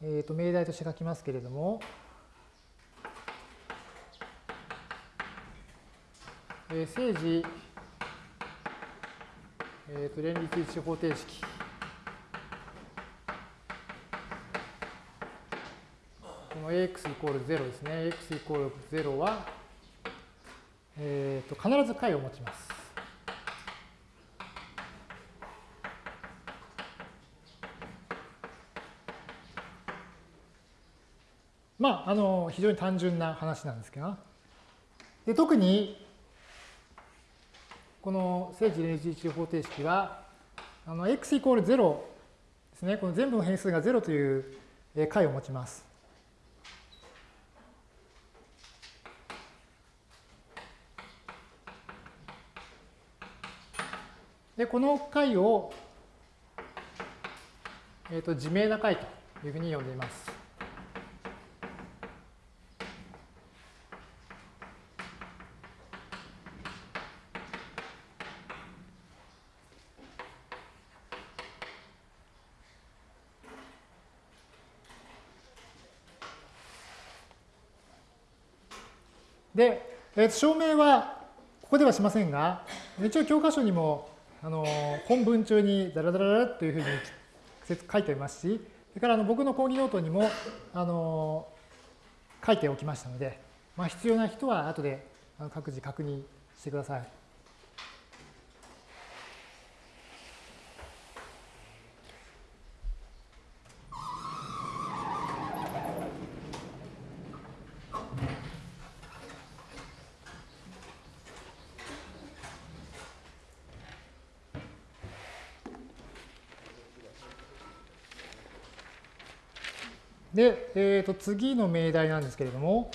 えー、と命題として書きますけれども、えー、政治、えー、と連立一方程式この ax イコール0ですね。ax イコール0は、えー、と必ず解を持ちます。まあ、あの、非常に単純な話なんですけど、で特に、この正治連立方程式は、あの、x イコール0ですね。この全部の変数が0という解を持ちます。で、この解を、えーと、自明な解というふうに呼んでいます。で、えー、証明はここではしませんが、一応教科書にもあの本文中にダラダラダラというふうに書いておりますし、それからあの僕の講義ノートにもあの書いておきましたので、まあ、必要な人は後で各自確認してください。で、えー、と次の命題なんですけれども、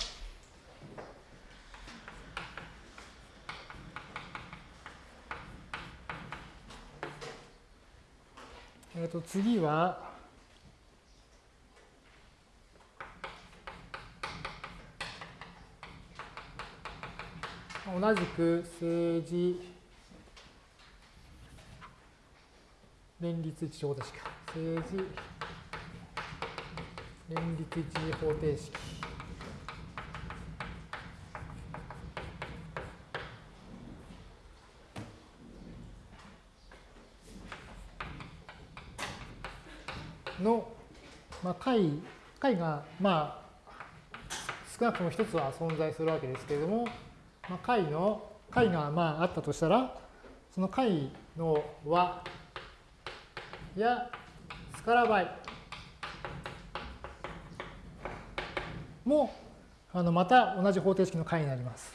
えー、と次は、同じく政治連立地方でしか。政治連立一次方程式。の、まあ、解、解が、まあ、少なくとも一つは存在するわけですけれども、まあ、解の、解がまああったとしたら、その解の和やスカラ倍もあのまた同じ方程式の解になります。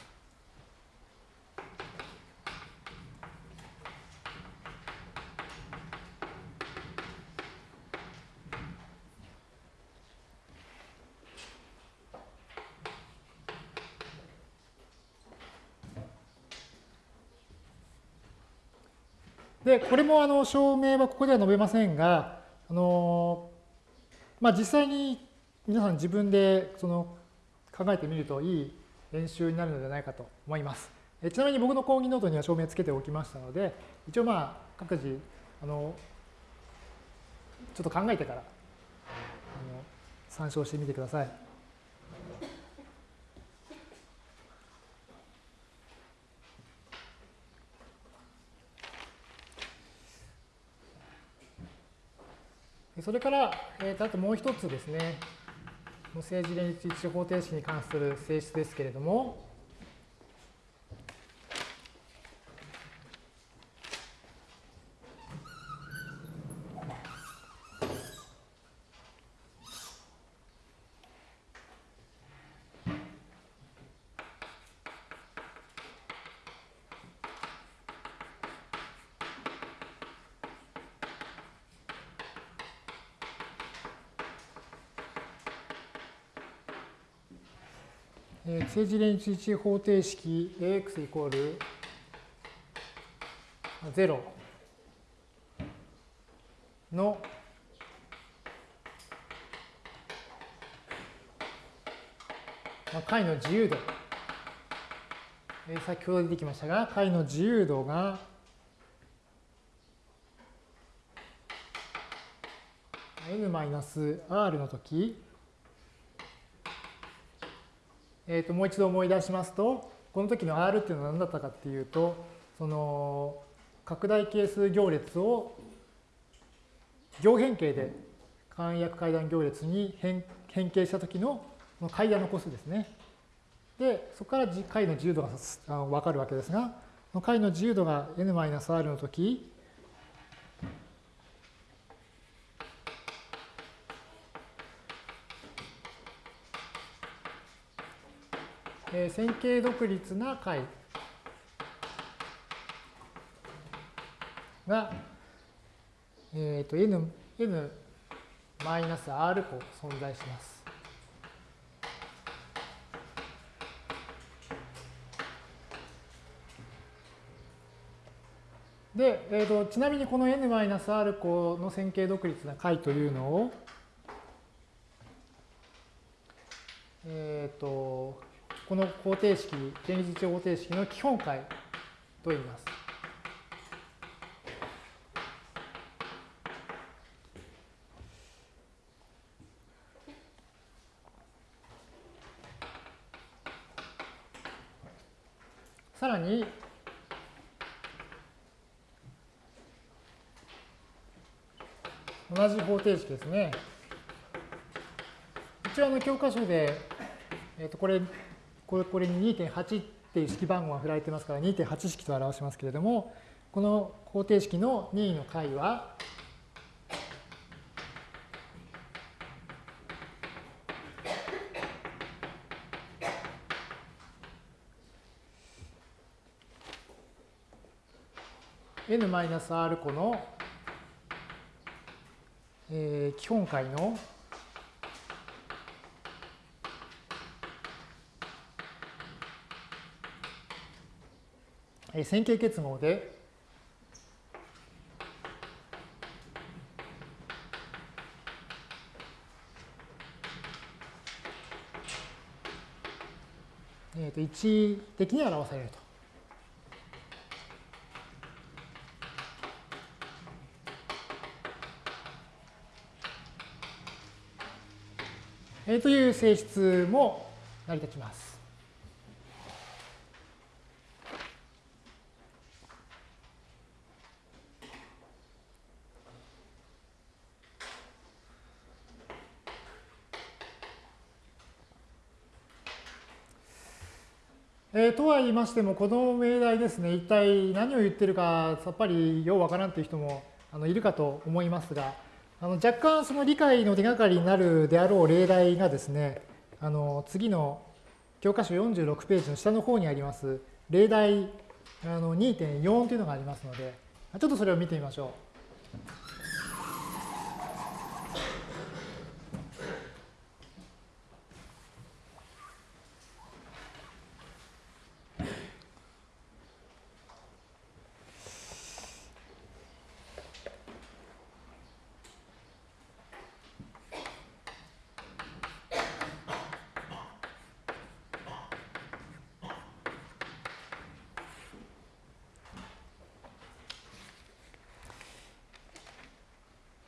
で、これもあの証明はここでは述べませんが、あのまあ、実際に皆さん自分でその考えてみるといい練習になるのではないかと思います。ちなみに僕の講義ノートには証明つけておきましたので、一応まあ各自あのちょっと考えてからあの参照してみてください。それから、えー、あともう一つですね、無政治連立一方程式に関する性質ですけれども、政治連立一方程式 ax イコール0の解の自由度、先ほど出てきましたが、解の自由度が n-r の時えー、ともう一度思い出しますと、この時の R っていうのは何だったかっていうと、その拡大係数行列を行変形で簡約階段行列に変変形した時の階段の個数ですね。で、そこから解の自由度が分かるわけですが、解の自由度が n-r の時、えー、線形独立な解が、えーと、n, n マイナス r 個存在します。で、えーと、ちなみにこの n マイナス r 個の線形独立な解というのを、えっ、ー、と、この方程式、定義値方程式の基本解と言います。さらに、同じ方程式ですね。一応あの教科書で、えっ、とこれこれこれに2.8っていう式番号が振られてますから2.8式と表しますけれども、この方程式の任意の解は、n マイナス r 個の、えー、基本解の線形結合で、えー、と一的に表されると。という性質も成り立ちます。えー、とは言いましても、この命題ですね、一体何を言ってるかさっぱりようわからんという人もあのいるかと思いますが、あの若干その理解の手がかりになるであろう例題がですね、あの次の教科書46ページの下の方にあります例題2.4というのがありますので、ちょっとそれを見てみましょう。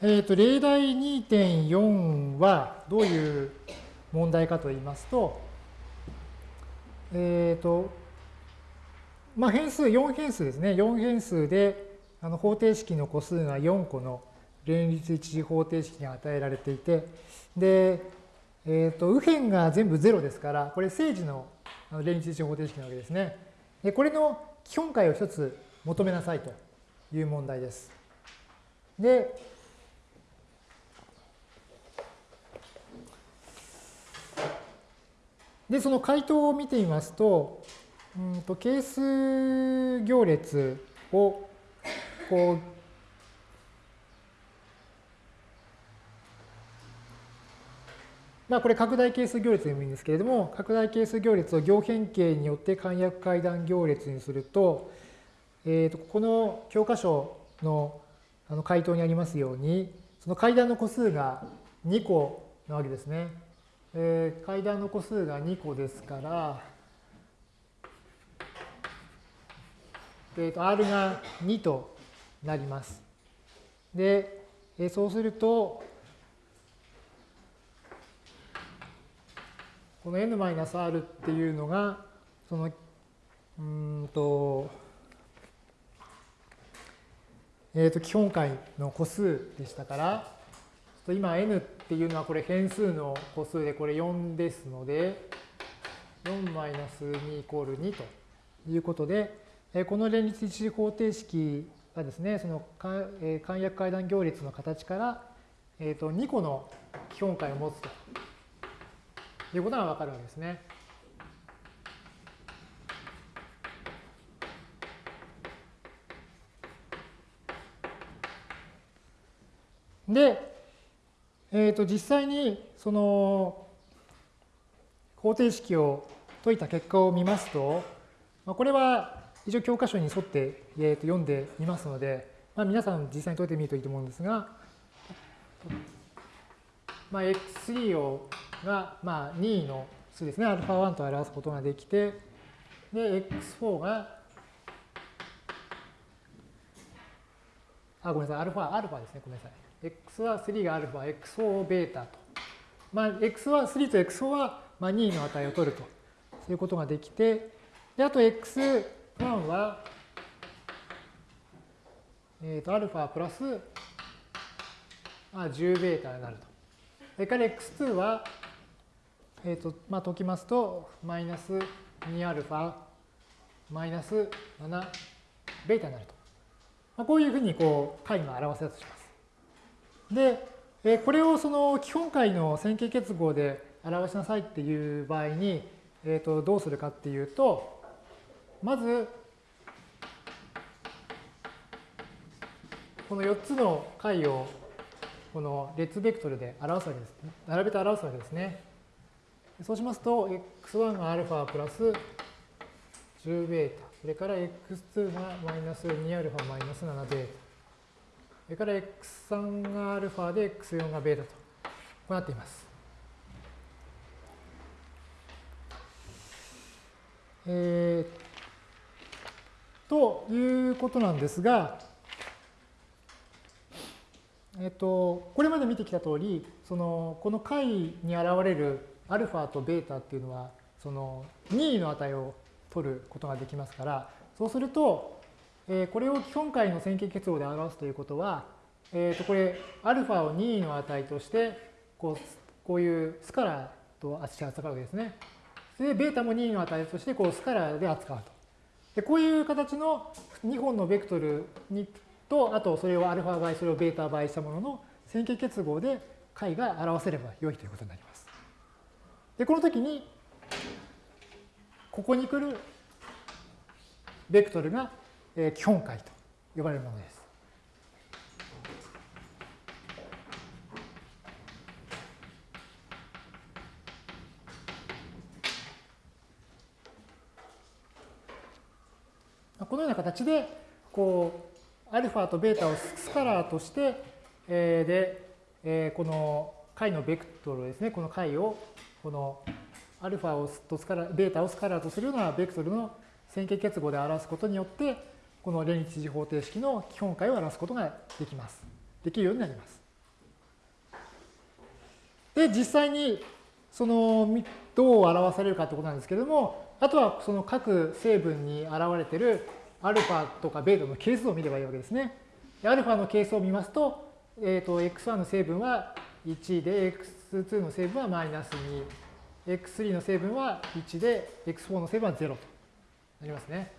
えーと、例題2.4はどういう問題かと言いますと、えっ、ー、と、まあ、変数、4変数ですね。4変数であの方程式の個数が4個の連立一次方程式が与えられていて、で、えっ、ー、と、右辺が全部0ですから、これ正時の連立一次方程式なわけですね。で、これの基本解を一つ求めなさいという問題です。で、で、その回答を見てみますと、うんと係数行列をこうまあこれ拡大係数行列でもいいんですけれども、拡大係数行列を行変形によって簡約階段行列にすると、えー、とこの教科書のあの回答にありますように、その階段の個数が2個なわけですね。えー、階段の個数が2個ですから、えー、と R が2となります。で、えー、そうすると、この n-r っていうのが、その、うんと、えっ、ー、と、基本解の個数でしたから、今 n っていうのはこれ変数の個数でこれ4ですので、4-2イコール2ということで、この連立一次方程式がですね、その簡約階段行列の形から、えー、と2個の基本解を持つということがわかるわけですね。で、えー、と実際にその方程式を解いた結果を見ますと、まあ、これは一応教科書に沿って、えー、と読んでみますので、まあ、皆さん実際に解いてみるといいと思うんですが、まあ、x3 をが、まあ、2の数ですね、α1 と表すことができて、で、x4 が、あ、ごめんなさい、α、α ですね、ごめんなさい。 x は3が α、x4 をベータと。まあ、x は3と x4 はまあ2の値を取ると。そういうことができて、であと x1 は、えっ、ー、と、α プラス、まあ、10ベータになると。それから x2 は、えっ、ー、と、まあ、解きますと、マイナス 2α、マイナス7ベータになると。まあ、こういうふうに、こう、解が表せたとします。 で、えこれをその基本解の線形結合で表しなさいっていう場合に、えー、とどうするかっていうと、まず、この4つの解をこの列ベクトルで表すわけです。ね並べて表すわけですね。そうしますと、x1 が α プラス10ベータ、それから x2 がマイナス 2α マイナス7ベータ。それから x3 が α で x4 が β とこうなっています。えー、ということなんですが、えっと、これまで見てきた通り、その、この解に現れるアルファとベータっていうのは、その任意の値を取ることができますから、そうすると、え、これを基本解の線形結合で表すということは、えー、とこれ、アルファを任意の値として、こうこういうスカラーと扱うわけですね。で、ベータも任意の値として、こうスカラーで扱うと。でこういう形の2本のベクトルにと、あとそれをアルファ倍、それをベータ倍したものの線形結合で解が表せれば良いということになります。で、この時に、ここに来るベクトルが基本解と呼ばれるものです。このような形で、こう、アルファとベータをスカラーとして、え、で、え、この解のベクトルですね、この解を、このアルファをとスカラベータをスカラーとするようなベクトルの線形結合で表すことによって、この連立次方程式の基本解を表すことができます。できるようになります。で、実際に、その、どう表されるかということなんですけれども、あとはその各成分に現れているアルファとかベータの係数を見ればいいわけですね。アルファの係数を見ますと、えっ、ー、と、x1 の成分は1で、x2 の成分はマイナス2、x3 の成分は1で、x4 の成分は0となりますね。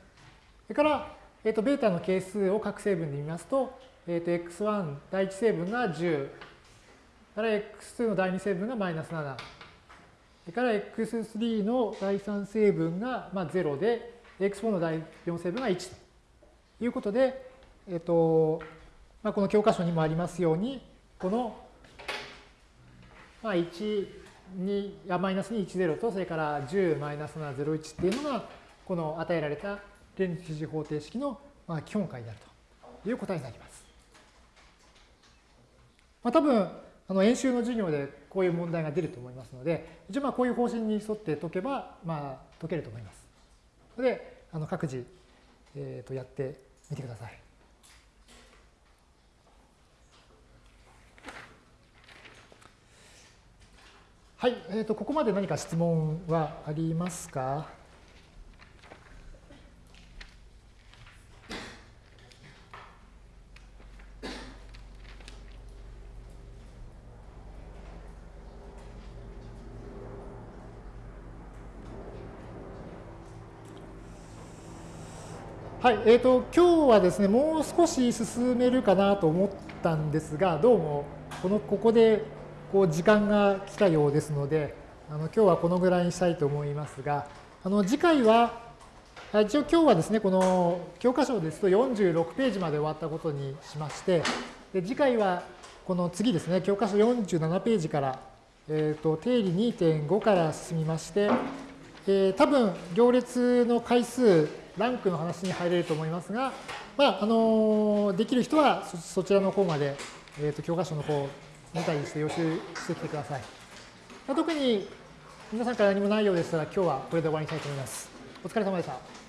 それから、えっ、ー、と、ベータの係数を各成分で見ますと、えっ、ー、と、x1 第1成分が10、から x2 の第2成分がマイナス7、それから x3 の第3成分がまあ0で、x4 の第4成分が1ということで、えっと、まあ、この教科書にもありますように、この、まあ、1、2、やマイナス2、1、0と、それから10、マイナス7、0、1っていうのが、この与えられた連立次方程式のまあ基本解であるという答えになります。まあ、多分、あの演習の授業でこういう問題が出ると思いますので、一応まあこういう方針に沿って解けば、まあ解けると思います。ので、あの各自、えー、とやってみてください。はい、えー、とここまで何か質問はありますか？はい、えーと、今日はですね、もう少し進めるかなと思ったんですが、どうもこのここでこう時間が来たようですので、あの今日はこのぐらいにしたいと思いますが、あの次回は、一応今日はですね、この教科書ですと46ページまで終わったことにしまして、で次回はこの次ですね、教科書47ページから、えーと、定理2.5から進みまして、えー、多分行列の回数ランクの話に入れると思いますが、まあ、あのできる人はそちらの方まで、えーと、教科書の方を見たりして予習してきてください。ま特に皆さんから何もないようでしたら今日はこれで終わりにしたいと思います。お疲れ様でした。